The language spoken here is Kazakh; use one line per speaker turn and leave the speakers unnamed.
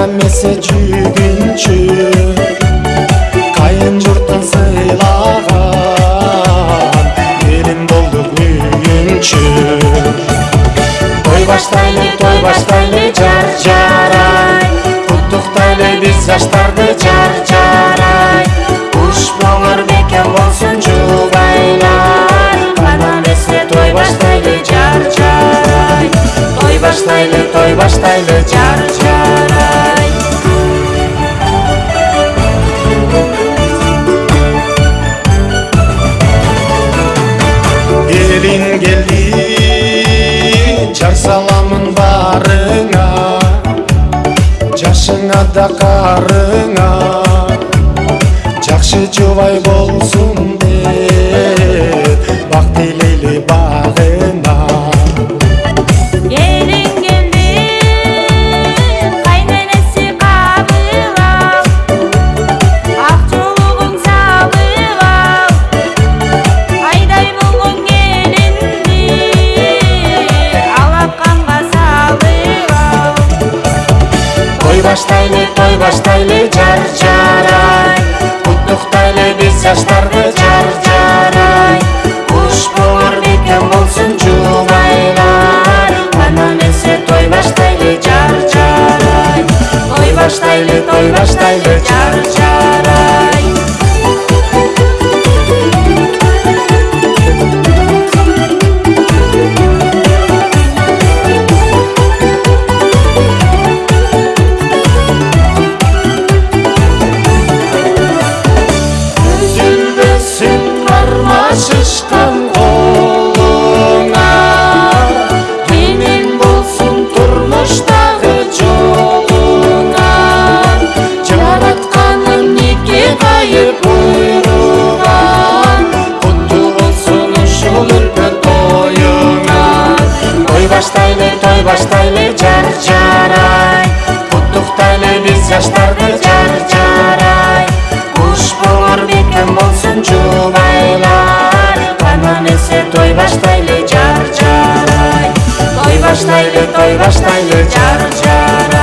жана эмесе жүгүнчү кайын журттан сыйлаган келин болдук күйүнчү той баштайлы той баштайлы жар жарай куттуктайлы биз жаштарды жар жарай куш моңор бекем болсун жубайлар кана эмесе той баштайлы жар жарай той баштайлы той баштайлы жар жарай келин келди жар саламын барыңа жашыңа да карыңа жакшы жубай болсун деп баштайлы той баштайлы жар жарай куттуктайлы биз жаштарды жар жарай куш болор бекем болсун жубайлар кана эмесе той баштайлы жар жарай той баштайлы той баштайлы жар жарай той баштайлы жар жарай куттуктайлы биз жаштарды жар жарай куш болор бекем болсун жубайлар. Кана эмесе той баштайлы жар жарай той баштайлы той баштайлы жар жарай